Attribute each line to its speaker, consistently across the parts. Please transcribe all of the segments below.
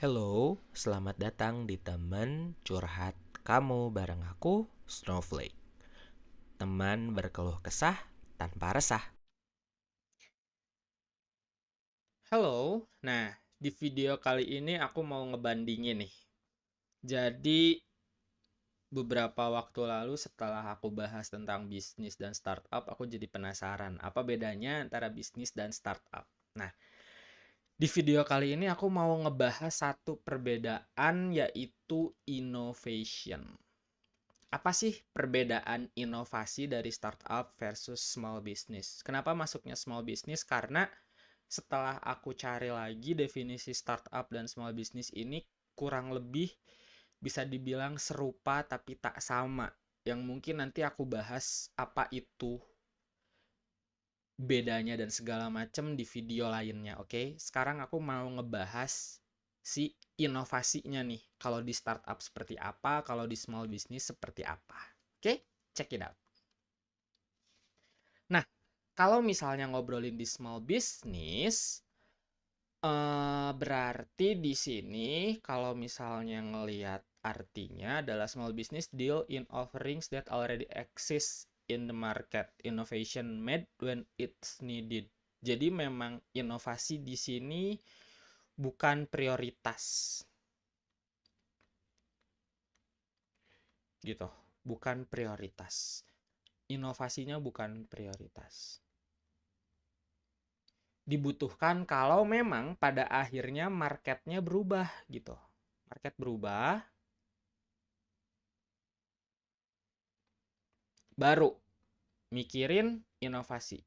Speaker 1: Hello, selamat datang di teman curhat kamu bareng aku, Snowflake. Teman berkeluh kesah tanpa resah.
Speaker 2: Halo, nah di video kali ini aku mau ngebandingin nih. Jadi beberapa waktu lalu setelah aku bahas tentang bisnis dan startup, aku jadi penasaran apa bedanya antara bisnis dan startup. Nah, di video kali ini aku mau ngebahas satu perbedaan yaitu innovation. Apa sih perbedaan inovasi dari startup versus small business? Kenapa masuknya small business? Karena setelah aku cari lagi definisi startup dan small business ini kurang lebih bisa dibilang serupa tapi tak sama. Yang mungkin nanti aku bahas apa itu bedanya dan segala macam di video lainnya, oke? Okay? Sekarang aku mau ngebahas si inovasinya nih. Kalau di startup seperti apa, kalau di small business seperti apa. Oke? Okay? Check it out. Nah, kalau misalnya ngobrolin di small business, Uh, berarti di sini kalau misalnya ngelihat artinya adalah small business deal in offerings that already exist in the market. Innovation made when it's needed. Jadi memang inovasi di sini bukan prioritas. Gitu, bukan prioritas. Inovasinya bukan prioritas dibutuhkan kalau memang pada akhirnya marketnya berubah gitu. Market berubah, baru mikirin inovasi.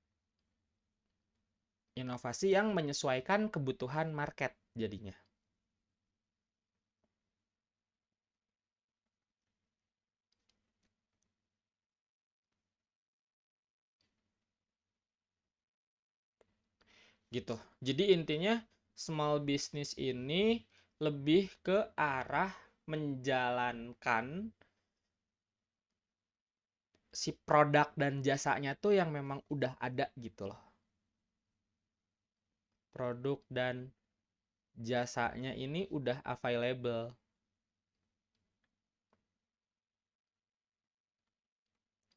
Speaker 2: Inovasi yang menyesuaikan kebutuhan market jadinya. gitu. Jadi intinya small business ini lebih ke arah menjalankan si produk dan jasanya tuh yang memang udah ada gitu loh. Produk dan jasanya ini udah available.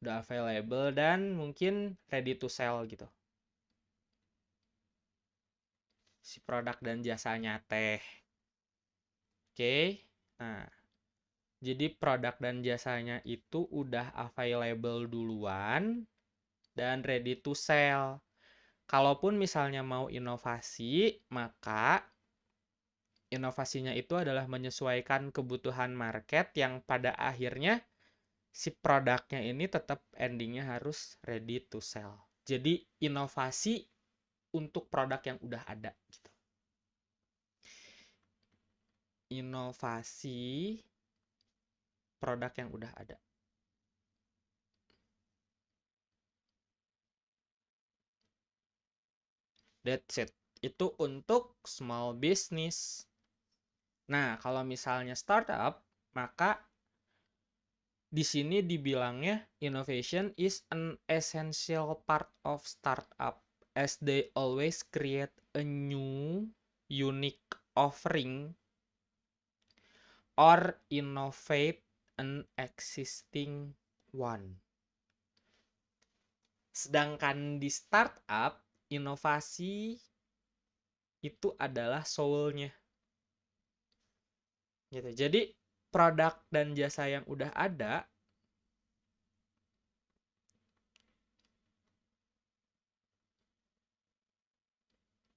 Speaker 2: Udah available dan mungkin ready to sell gitu si produk dan jasanya teh. Oke. Nah, jadi produk dan jasanya itu udah available duluan dan ready to sell. Kalaupun misalnya mau inovasi, maka inovasinya itu adalah menyesuaikan kebutuhan market yang pada akhirnya si produknya ini tetap endingnya harus ready to sell. Jadi inovasi untuk produk yang udah ada gitu. Inovasi produk yang udah ada. That's it. Itu untuk small business. Nah, kalau misalnya startup, maka di sini dibilangnya innovation is an essential part of startup as they always create a new unique offering or innovate an existing one. Sedangkan di startup, inovasi itu adalah soul-nya. Gitu. Jadi produk dan jasa yang udah ada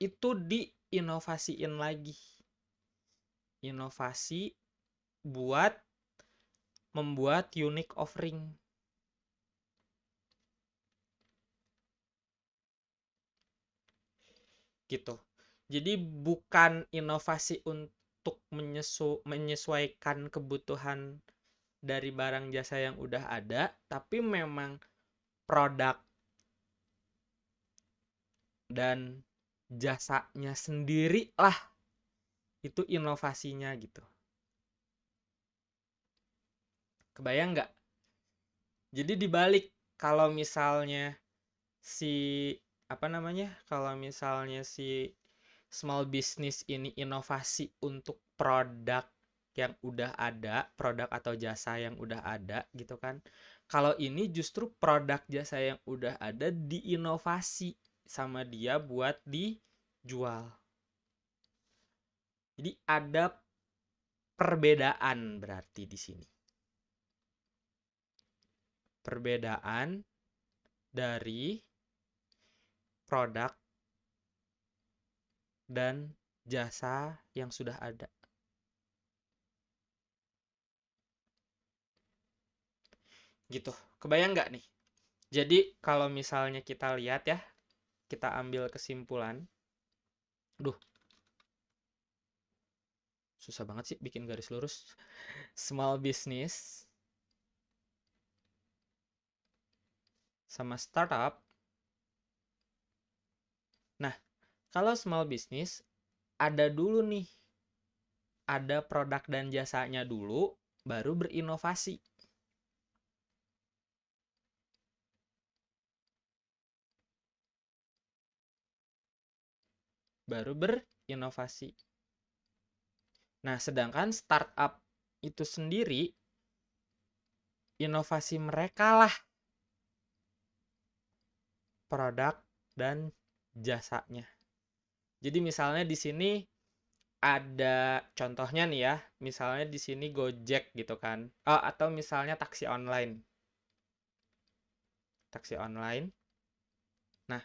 Speaker 2: itu diinovasiin lagi. Inovasi buat membuat unique offering. Gitu. Jadi bukan inovasi untuk menyesu menyesuaikan kebutuhan dari barang jasa yang udah ada, tapi memang produk dan jasanya sendiri lah itu inovasinya gitu kebayang nggak jadi dibalik kalau misalnya si apa namanya kalau misalnya si small business ini inovasi untuk produk yang udah ada, produk atau jasa yang udah ada gitu kan. Kalau ini justru produk jasa yang udah ada diinovasi sama dia buat dijual. Jadi ada perbedaan berarti di sini. Perbedaan dari produk dan jasa yang sudah ada. Gitu. Kebayang nggak nih? Jadi kalau misalnya kita lihat ya, kita ambil kesimpulan. Duh. Susah banget sih bikin garis lurus. Small business sama startup Nah, kalau small business ada dulu nih. Ada produk dan jasanya dulu baru berinovasi. Baru berinovasi. Nah, sedangkan startup itu sendiri inovasi mereka lah produk dan jasanya. Jadi misalnya di sini ada contohnya nih ya, misalnya di sini Gojek gitu kan. Oh, atau misalnya taksi online. Taksi online. Nah,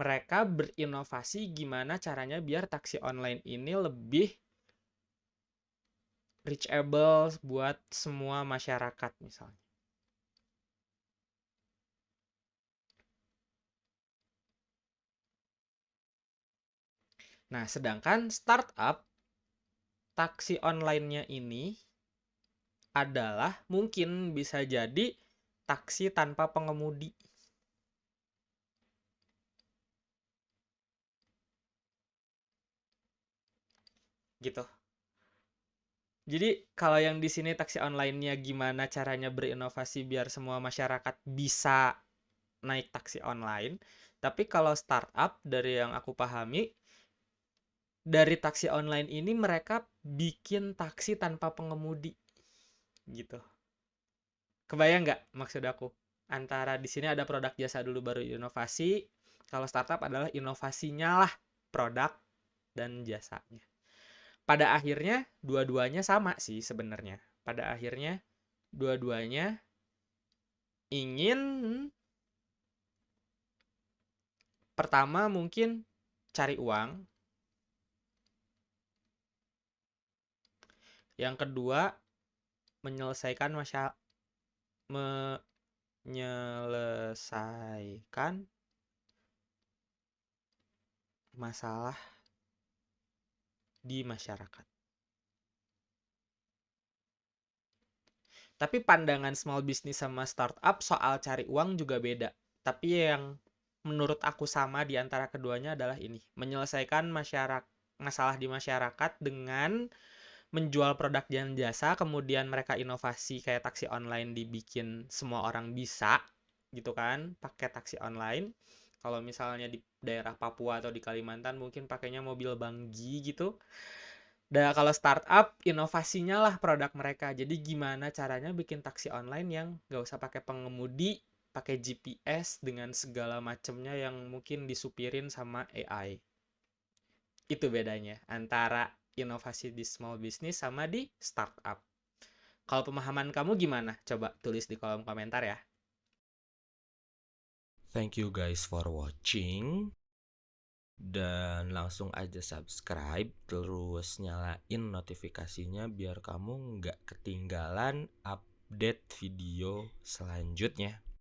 Speaker 2: mereka berinovasi gimana caranya biar taksi online ini lebih reachable buat semua masyarakat misalnya. Nah, sedangkan startup taksi online-nya ini adalah mungkin bisa jadi taksi tanpa pengemudi. Gitu. Jadi kalau yang di sini taksi online-nya gimana caranya berinovasi biar semua masyarakat bisa naik taksi online. Tapi kalau startup dari yang aku pahami dari taksi online ini mereka bikin taksi tanpa pengemudi gitu. Kebayang nggak maksud aku? Antara di sini ada produk jasa dulu baru inovasi. Kalau startup adalah inovasinya lah produk dan jasanya pada akhirnya dua-duanya sama sih sebenarnya. Pada akhirnya dua-duanya ingin pertama mungkin cari uang. Yang kedua menyelesaikan masalah menyelesaikan masalah di masyarakat. Tapi pandangan small business sama startup soal cari uang juga beda. Tapi yang menurut aku sama di antara keduanya adalah ini, menyelesaikan masyarakat masalah di masyarakat dengan menjual produk dan jasa, kemudian mereka inovasi kayak taksi online dibikin semua orang bisa gitu kan, pakai taksi online. Kalau misalnya di daerah Papua atau di Kalimantan mungkin pakainya mobil banggi gitu. Dan kalau startup, inovasinya lah produk mereka. Jadi gimana caranya bikin taksi online yang gak usah pakai pengemudi, pakai GPS dengan segala macamnya yang mungkin disupirin sama AI. Itu bedanya antara inovasi di small business sama di startup. Kalau pemahaman kamu gimana? Coba tulis di kolom komentar ya.
Speaker 1: Thank you guys for watching dan langsung aja subscribe terus nyalain notifikasinya biar kamu nggak ketinggalan update video selanjutnya